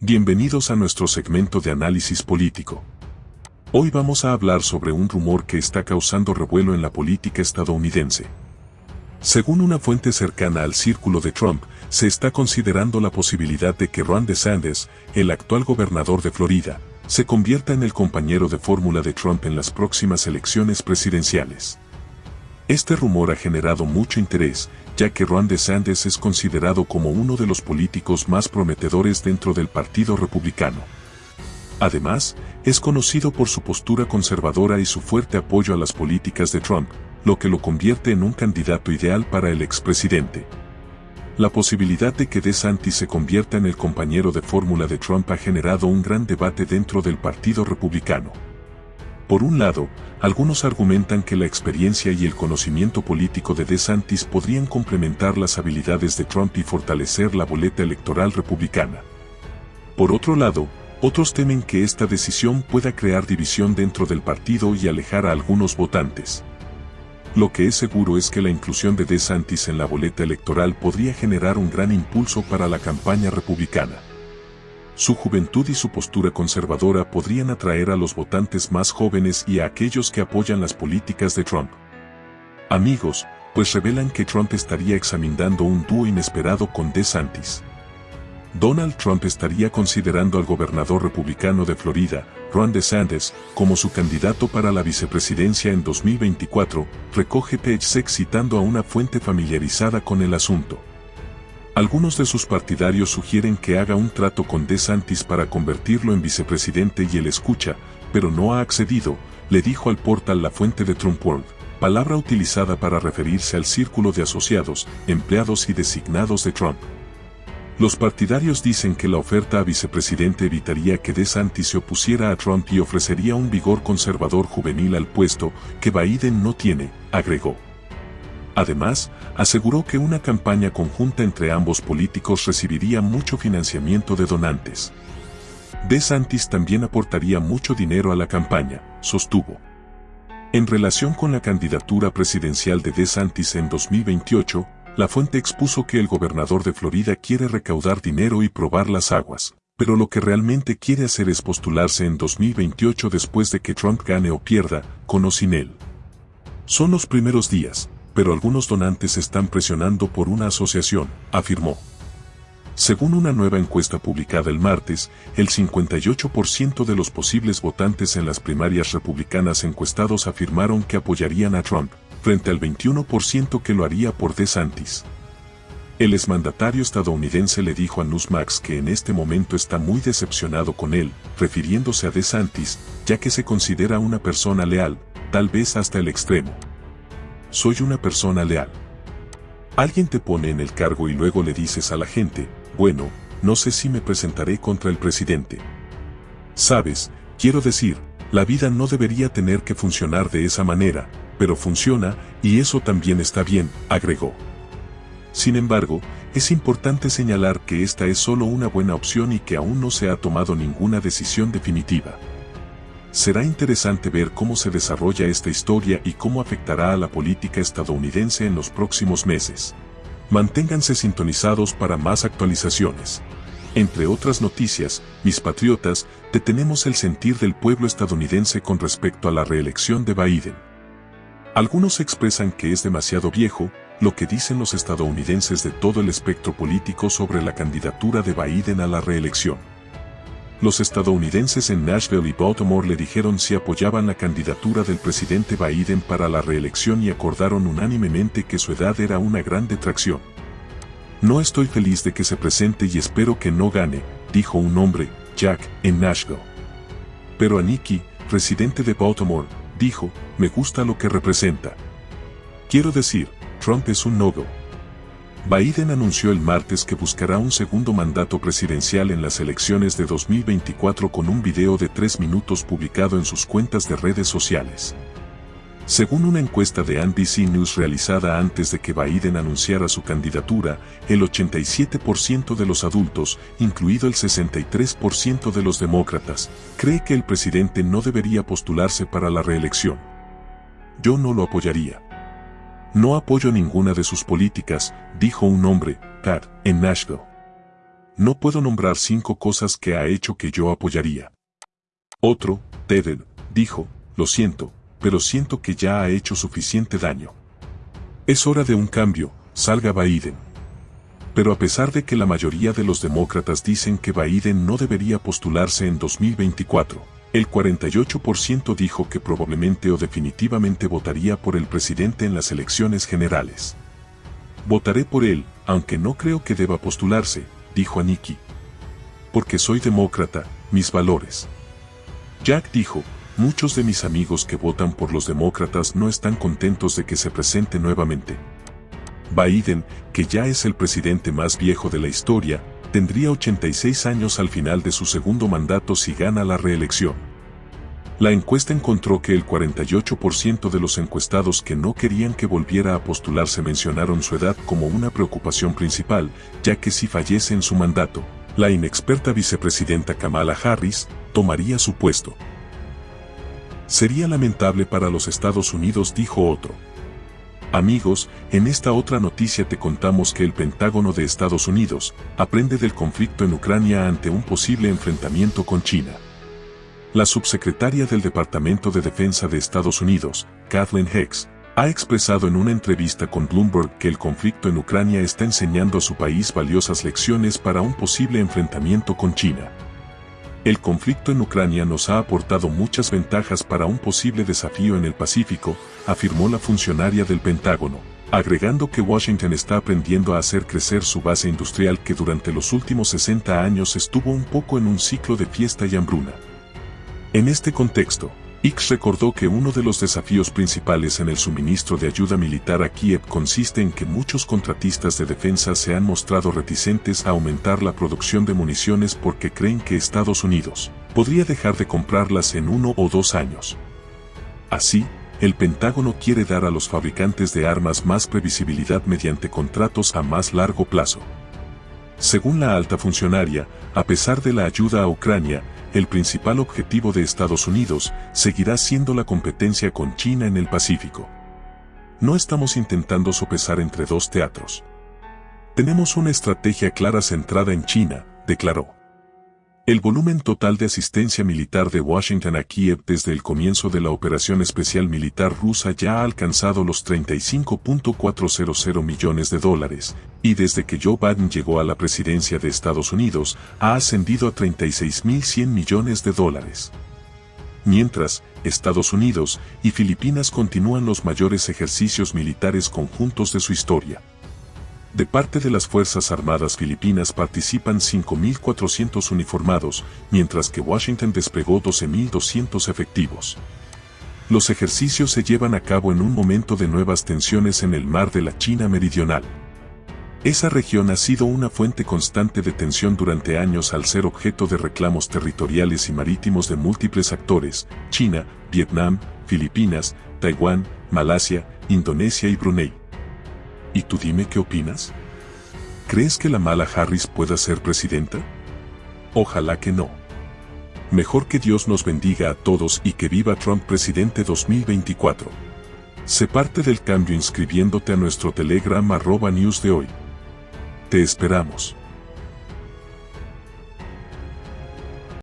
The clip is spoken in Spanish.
Bienvenidos a nuestro segmento de análisis político. Hoy vamos a hablar sobre un rumor que está causando revuelo en la política estadounidense. Según una fuente cercana al círculo de Trump, se está considerando la posibilidad de que Ron DeSantis, el actual gobernador de Florida, se convierta en el compañero de fórmula de Trump en las próximas elecciones presidenciales. Este rumor ha generado mucho interés, ya que Ron DeSantis es considerado como uno de los políticos más prometedores dentro del Partido Republicano. Además, es conocido por su postura conservadora y su fuerte apoyo a las políticas de Trump, lo que lo convierte en un candidato ideal para el expresidente. La posibilidad de que DeSantis se convierta en el compañero de fórmula de Trump ha generado un gran debate dentro del Partido Republicano. Por un lado, algunos argumentan que la experiencia y el conocimiento político de DeSantis podrían complementar las habilidades de Trump y fortalecer la boleta electoral republicana. Por otro lado, otros temen que esta decisión pueda crear división dentro del partido y alejar a algunos votantes. Lo que es seguro es que la inclusión de DeSantis en la boleta electoral podría generar un gran impulso para la campaña republicana. Su juventud y su postura conservadora podrían atraer a los votantes más jóvenes y a aquellos que apoyan las políticas de Trump. Amigos, pues revelan que Trump estaría examinando un dúo inesperado con DeSantis. Donald Trump estaría considerando al gobernador republicano de Florida, Ron DeSantis, como su candidato para la vicepresidencia en 2024, recoge PageSec citando a una fuente familiarizada con el asunto. Algunos de sus partidarios sugieren que haga un trato con DeSantis para convertirlo en vicepresidente y él escucha, pero no ha accedido, le dijo al portal La Fuente de Trump World, palabra utilizada para referirse al círculo de asociados, empleados y designados de Trump. Los partidarios dicen que la oferta a vicepresidente evitaría que DeSantis se opusiera a Trump y ofrecería un vigor conservador juvenil al puesto que Biden no tiene, agregó. Además, aseguró que una campaña conjunta entre ambos políticos recibiría mucho financiamiento de donantes. DeSantis también aportaría mucho dinero a la campaña, sostuvo. En relación con la candidatura presidencial de DeSantis en 2028, la fuente expuso que el gobernador de Florida quiere recaudar dinero y probar las aguas, pero lo que realmente quiere hacer es postularse en 2028 después de que Trump gane o pierda, con o sin él. Son los primeros días, pero algunos donantes están presionando por una asociación, afirmó. Según una nueva encuesta publicada el martes, el 58% de los posibles votantes en las primarias republicanas encuestados afirmaron que apoyarían a Trump, frente al 21% que lo haría por DeSantis. El exmandatario estadounidense le dijo a Newsmax que en este momento está muy decepcionado con él, refiriéndose a DeSantis, ya que se considera una persona leal, tal vez hasta el extremo soy una persona leal. Alguien te pone en el cargo y luego le dices a la gente, bueno, no sé si me presentaré contra el presidente. Sabes, quiero decir, la vida no debería tener que funcionar de esa manera, pero funciona, y eso también está bien, agregó. Sin embargo, es importante señalar que esta es solo una buena opción y que aún no se ha tomado ninguna decisión definitiva. Será interesante ver cómo se desarrolla esta historia y cómo afectará a la política estadounidense en los próximos meses. Manténganse sintonizados para más actualizaciones. Entre otras noticias, mis patriotas, detenemos el sentir del pueblo estadounidense con respecto a la reelección de Biden. Algunos expresan que es demasiado viejo, lo que dicen los estadounidenses de todo el espectro político sobre la candidatura de Biden a la reelección. Los estadounidenses en Nashville y Baltimore le dijeron si apoyaban la candidatura del presidente Biden para la reelección y acordaron unánimemente que su edad era una gran detracción. No estoy feliz de que se presente y espero que no gane, dijo un hombre, Jack, en Nashville. Pero a Nikki, residente de Baltimore, dijo, me gusta lo que representa. Quiero decir, Trump es un no-go. Biden anunció el martes que buscará un segundo mandato presidencial en las elecciones de 2024 con un video de tres minutos publicado en sus cuentas de redes sociales. Según una encuesta de NBC News realizada antes de que Biden anunciara su candidatura, el 87% de los adultos, incluido el 63% de los demócratas, cree que el presidente no debería postularse para la reelección. Yo no lo apoyaría. No apoyo ninguna de sus políticas, dijo un hombre, Pat, en Nashville. no puedo nombrar cinco cosas que ha hecho que yo apoyaría. Otro, Tedder, dijo, lo siento, pero siento que ya ha hecho suficiente daño. Es hora de un cambio, salga Biden. Pero a pesar de que la mayoría de los demócratas dicen que Biden no debería postularse en 2024, el 48% dijo que probablemente o definitivamente votaría por el presidente en las elecciones generales. Votaré por él, aunque no creo que deba postularse, dijo Aniki. Porque soy demócrata, mis valores. Jack dijo, muchos de mis amigos que votan por los demócratas no están contentos de que se presente nuevamente. Biden, que ya es el presidente más viejo de la historia, tendría 86 años al final de su segundo mandato si gana la reelección. La encuesta encontró que el 48% de los encuestados que no querían que volviera a postularse mencionaron su edad como una preocupación principal, ya que si fallece en su mandato, la inexperta vicepresidenta Kamala Harris tomaría su puesto. Sería lamentable para los Estados Unidos, dijo otro. Amigos, en esta otra noticia te contamos que el Pentágono de Estados Unidos aprende del conflicto en Ucrania ante un posible enfrentamiento con China. La subsecretaria del Departamento de Defensa de Estados Unidos, Kathleen Hicks, ha expresado en una entrevista con Bloomberg que el conflicto en Ucrania está enseñando a su país valiosas lecciones para un posible enfrentamiento con China. El conflicto en Ucrania nos ha aportado muchas ventajas para un posible desafío en el Pacífico, afirmó la funcionaria del Pentágono, agregando que Washington está aprendiendo a hacer crecer su base industrial que durante los últimos 60 años estuvo un poco en un ciclo de fiesta y hambruna. En este contexto, X recordó que uno de los desafíos principales en el suministro de ayuda militar a Kiev consiste en que muchos contratistas de defensa se han mostrado reticentes a aumentar la producción de municiones porque creen que Estados Unidos podría dejar de comprarlas en uno o dos años. Así, el Pentágono quiere dar a los fabricantes de armas más previsibilidad mediante contratos a más largo plazo. Según la alta funcionaria, a pesar de la ayuda a Ucrania, el principal objetivo de Estados Unidos seguirá siendo la competencia con China en el Pacífico. No estamos intentando sopesar entre dos teatros. Tenemos una estrategia clara centrada en China, declaró. El volumen total de asistencia militar de Washington a Kiev desde el comienzo de la operación especial militar rusa ya ha alcanzado los 35.400 millones de dólares, y desde que Joe Biden llegó a la presidencia de Estados Unidos, ha ascendido a 36.100 millones de dólares. Mientras, Estados Unidos y Filipinas continúan los mayores ejercicios militares conjuntos de su historia. De parte de las Fuerzas Armadas Filipinas participan 5.400 uniformados, mientras que Washington desplegó 12.200 efectivos. Los ejercicios se llevan a cabo en un momento de nuevas tensiones en el mar de la China Meridional. Esa región ha sido una fuente constante de tensión durante años al ser objeto de reclamos territoriales y marítimos de múltiples actores, China, Vietnam, Filipinas, Taiwán, Malasia, Indonesia y Brunei. ¿Y tú dime qué opinas? ¿Crees que la mala Harris pueda ser presidenta? Ojalá que no. Mejor que Dios nos bendiga a todos y que viva Trump presidente 2024. Sé parte del cambio inscribiéndote a nuestro Telegram arroba news de hoy. Te esperamos.